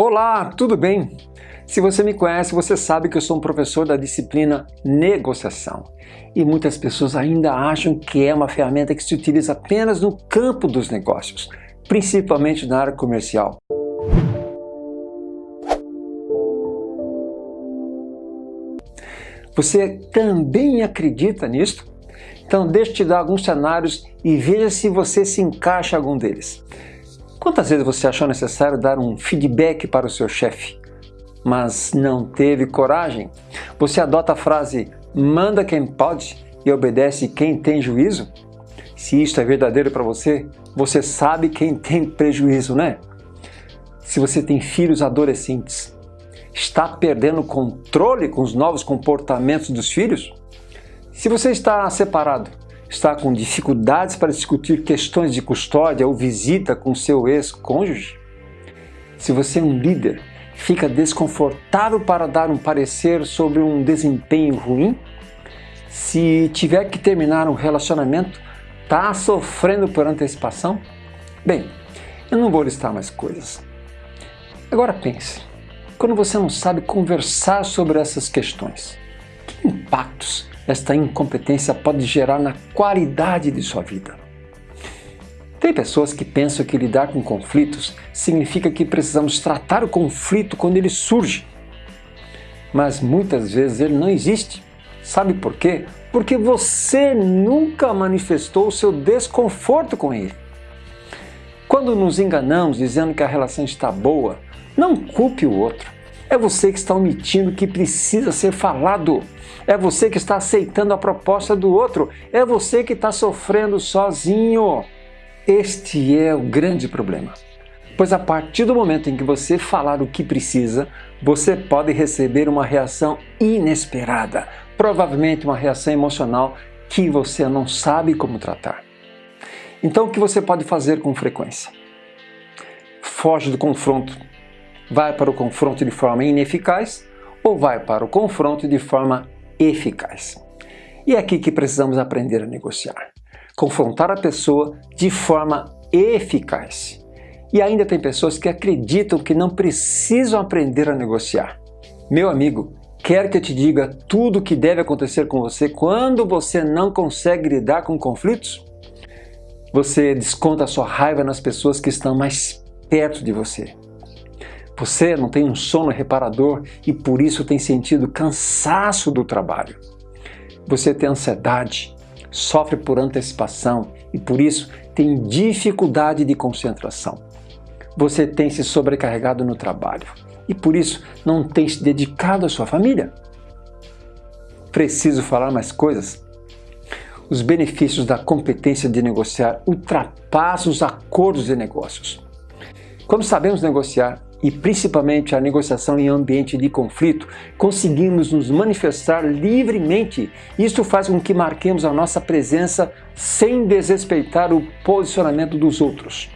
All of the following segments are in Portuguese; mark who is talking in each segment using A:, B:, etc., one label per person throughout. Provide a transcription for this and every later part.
A: Olá, tudo bem? Se você me conhece, você sabe que eu sou um professor da disciplina negociação. E muitas pessoas ainda acham que é uma ferramenta que se utiliza apenas no campo dos negócios, principalmente na área comercial. Você também acredita nisto? Então deixa eu te dar alguns cenários e veja se você se encaixa em algum deles. Quantas vezes você achou necessário dar um feedback para o seu chefe, mas não teve coragem? Você adota a frase manda quem pode e obedece quem tem juízo? Se isto é verdadeiro para você, você sabe quem tem prejuízo, né? Se você tem filhos adolescentes, está perdendo controle com os novos comportamentos dos filhos? Se você está separado, está com dificuldades para discutir questões de custódia ou visita com seu ex-cônjuge? Se você é um líder, fica desconfortável para dar um parecer sobre um desempenho ruim? Se tiver que terminar um relacionamento, está sofrendo por antecipação? Bem, eu não vou listar mais coisas. Agora pense, quando você não sabe conversar sobre essas questões? Que impactos esta incompetência pode gerar na qualidade de sua vida? Tem pessoas que pensam que lidar com conflitos significa que precisamos tratar o conflito quando ele surge. Mas muitas vezes ele não existe. Sabe por quê? Porque você nunca manifestou o seu desconforto com ele. Quando nos enganamos dizendo que a relação está boa, não culpe o outro. É você que está omitindo o que precisa ser falado. É você que está aceitando a proposta do outro. É você que está sofrendo sozinho. Este é o grande problema. Pois a partir do momento em que você falar o que precisa, você pode receber uma reação inesperada, provavelmente uma reação emocional que você não sabe como tratar. Então o que você pode fazer com frequência? Foge do confronto, vai para o confronto de forma ineficaz ou vai para o confronto de forma eficaz. E é aqui que precisamos aprender a negociar. Confrontar a pessoa de forma eficaz. E ainda tem pessoas que acreditam que não precisam aprender a negociar. Meu amigo, quer que eu te diga tudo o que deve acontecer com você quando você não consegue lidar com conflitos? Você desconta a sua raiva nas pessoas que estão mais perto de você. Você não tem um sono reparador e por isso tem sentido cansaço do trabalho. Você tem ansiedade, sofre por antecipação e por isso tem dificuldade de concentração. Você tem se sobrecarregado no trabalho e por isso não tem se dedicado à sua família. Preciso falar mais coisas? Os benefícios da competência de negociar ultrapassam os acordos de negócios. Quando sabemos negociar, e principalmente a negociação em ambiente de conflito, conseguimos nos manifestar livremente. Isto faz com que marquemos a nossa presença sem desrespeitar o posicionamento dos outros.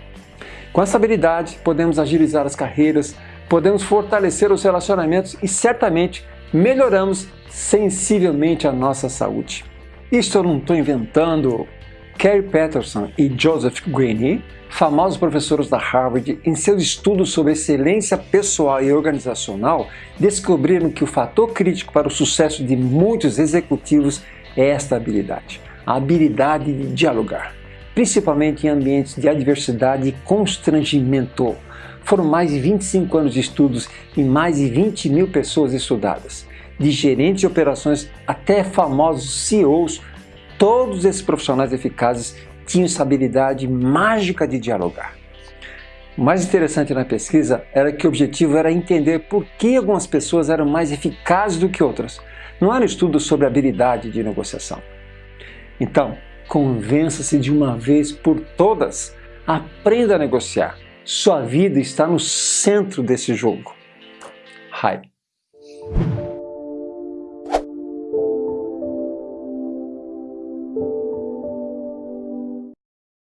A: Com essa habilidade, podemos agilizar as carreiras, podemos fortalecer os relacionamentos e certamente melhoramos sensivelmente a nossa saúde. Isto eu não estou inventando. Kerry Patterson e Joseph Greene famosos professores da Harvard, em seus estudos sobre excelência pessoal e organizacional, descobriram que o fator crítico para o sucesso de muitos executivos é esta habilidade, a habilidade de dialogar, principalmente em ambientes de adversidade e constrangimento. Foram mais de 25 anos de estudos e mais de 20 mil pessoas estudadas, de gerentes de operações até famosos CEOs, todos esses profissionais eficazes tinham essa habilidade mágica de dialogar. O mais interessante na pesquisa era que o objetivo era entender por que algumas pessoas eram mais eficazes do que outras. Não era um estudo sobre habilidade de negociação. Então, convença-se de uma vez por todas. Aprenda a negociar. Sua vida está no centro desse jogo. Hype.